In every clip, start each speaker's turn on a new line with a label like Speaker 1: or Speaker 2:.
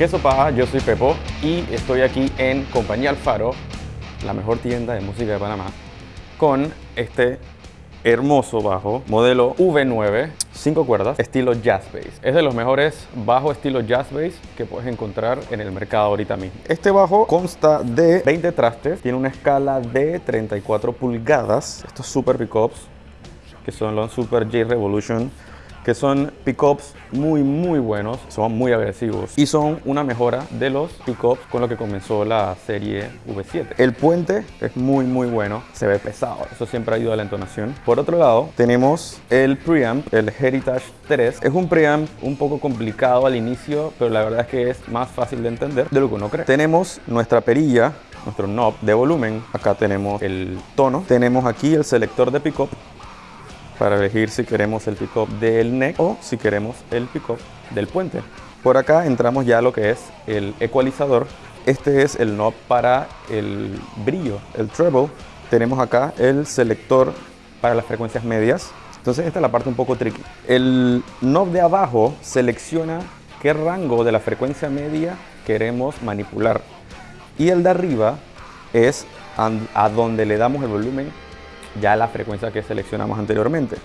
Speaker 1: ¿Qué sopa? Yo soy Pepo y estoy aquí en Compañía Alfaro, la mejor tienda de música de Panamá, con este hermoso bajo, modelo V9, 5 cuerdas, estilo jazz bass. Es de los mejores bajos estilo jazz bass que puedes encontrar en el mercado ahorita mismo. Este bajo consta de 20 trastes, tiene una escala de 34 pulgadas. Estos super pickups, que son los Super J Revolution que son pickups muy muy buenos, son muy agresivos y son una mejora de los pickups con lo que comenzó la serie V7. El puente es muy muy bueno, se ve pesado, eso siempre ayuda a la entonación. Por otro lado, tenemos el preamp, el Heritage 3. Es un preamp un poco complicado al inicio, pero la verdad es que es más fácil de entender de lo que uno cree. Tenemos nuestra perilla nuestro knob de volumen. Acá tenemos el tono. Tenemos aquí el selector de pickup para elegir si queremos el pickup del neck o si queremos el pickup del puente. Por acá entramos ya a lo que es el ecualizador. Este es el knob para el brillo, el treble. Tenemos acá el selector para las frecuencias medias. Entonces esta es la parte un poco tricky. El knob de abajo selecciona qué rango de la frecuencia media queremos manipular. Y el de arriba es a donde le damos el volumen ya la frecuencia que seleccionamos anteriormente.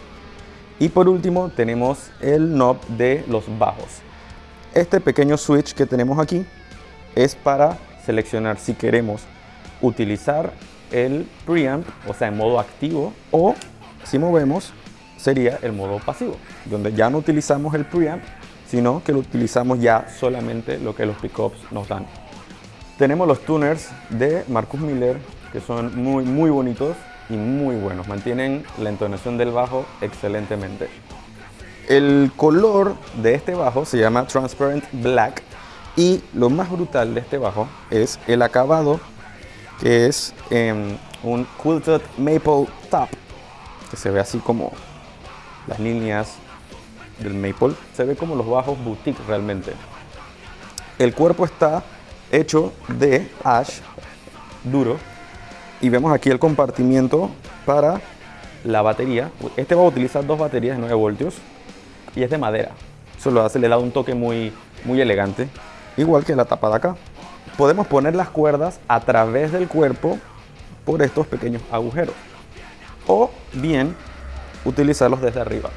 Speaker 1: Y por último tenemos el knob de los bajos. Este pequeño switch que tenemos aquí es para seleccionar si queremos utilizar el preamp, o sea, en modo activo, o si movemos sería el modo pasivo, donde ya no utilizamos el preamp, sino que lo utilizamos ya solamente lo que los pickups nos dan. Tenemos los tuners de Marcus Miller, que son muy, muy bonitos y muy buenos. Mantienen la entonación del bajo excelentemente. El color de este bajo se llama Transparent Black y lo más brutal de este bajo es el acabado que es un quilted maple top que se ve así como las líneas del maple se ve como los bajos boutique realmente el cuerpo está hecho de ash duro y vemos aquí el compartimiento para la batería. Este va a utilizar dos baterías de 9 voltios y es de madera. Eso lo hace, le da un toque muy, muy elegante, igual que la tapa de acá. Podemos poner las cuerdas a través del cuerpo por estos pequeños agujeros o bien utilizarlos desde arriba.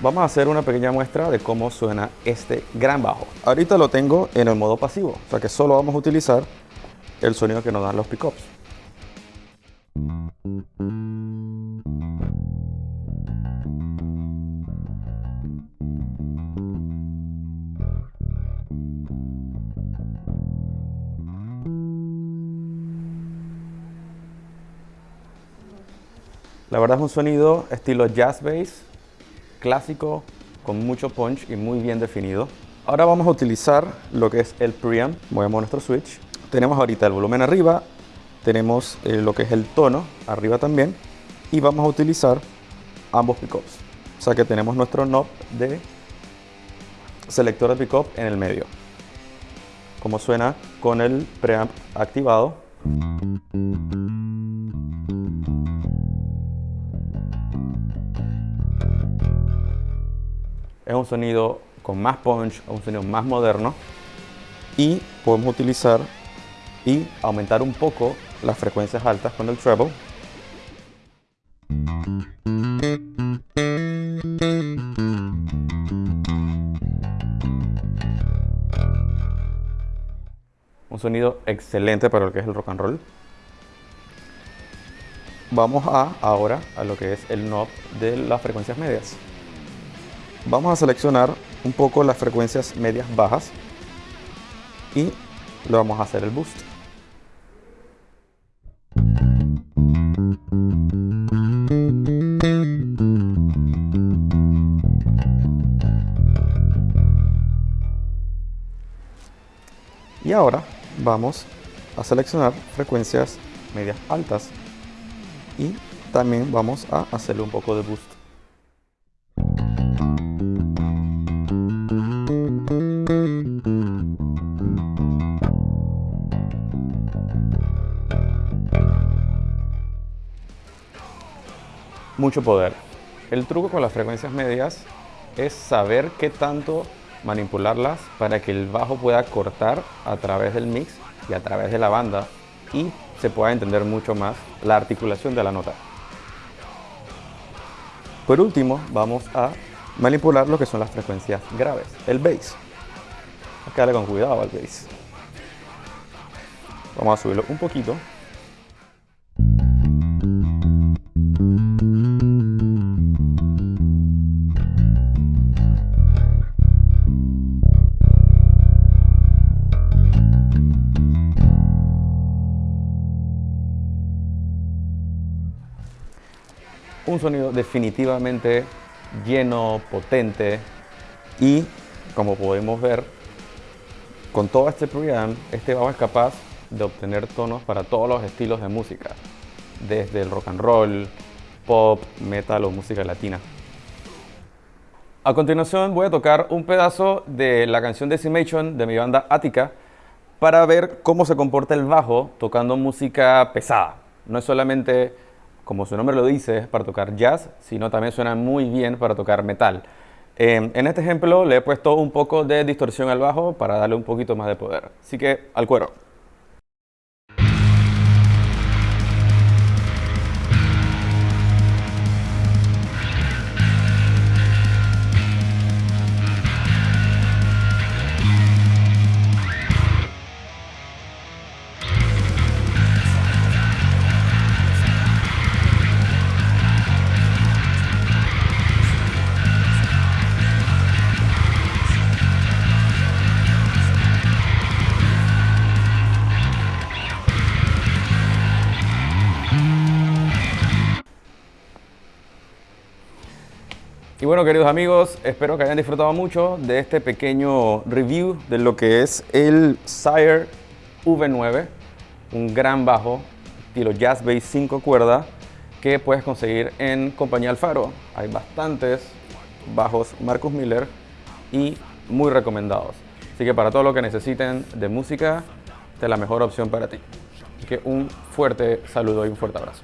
Speaker 1: Vamos a hacer una pequeña muestra de cómo suena este gran bajo. Ahorita lo tengo en el modo pasivo, o sea que solo vamos a utilizar el sonido que nos dan los pickups. La verdad es un sonido estilo jazz bass, clásico, con mucho punch y muy bien definido. Ahora vamos a utilizar lo que es el preamp. Movemos nuestro switch. Tenemos ahorita el volumen arriba, tenemos eh, lo que es el tono arriba también y vamos a utilizar ambos pickups. O sea que tenemos nuestro knob de selector de pickup en el medio. Como suena con el preamp activado. Es un sonido con más punch, un sonido más moderno y podemos utilizar y aumentar un poco las frecuencias altas con el treble. Un sonido excelente para lo que es el rock and roll. Vamos a ahora a lo que es el knob de las frecuencias medias. Vamos a seleccionar un poco las frecuencias medias bajas y le vamos a hacer el boost. Y ahora vamos a seleccionar frecuencias medias altas y también vamos a hacerle un poco de boost. mucho poder. El truco con las frecuencias medias es saber qué tanto manipularlas para que el bajo pueda cortar a través del mix y a través de la banda y se pueda entender mucho más la articulación de la nota. Por último, vamos a manipular lo que son las frecuencias graves, el bass. Hay que con cuidado al bass. Vamos a subirlo un poquito. Un sonido definitivamente lleno, potente y como podemos ver con todo este preamp, este bajo es capaz de obtener tonos para todos los estilos de música desde el rock and roll, pop, metal o música latina. A continuación voy a tocar un pedazo de la canción Decimation de mi banda Attica para ver cómo se comporta el bajo tocando música pesada. No es solamente como su nombre lo dice, para tocar jazz, sino también suena muy bien para tocar metal. Eh, en este ejemplo le he puesto un poco de distorsión al bajo para darle un poquito más de poder. Así que al cuero. Y bueno, queridos amigos, espero que hayan disfrutado mucho de este pequeño review de lo que es el Sire V9, un gran bajo estilo Jazz Bass 5 cuerdas que puedes conseguir en Compañía Alfaro. Hay bastantes bajos Marcus Miller y muy recomendados. Así que para todo lo que necesiten de música, esta es la mejor opción para ti. Así que un fuerte saludo y un fuerte abrazo.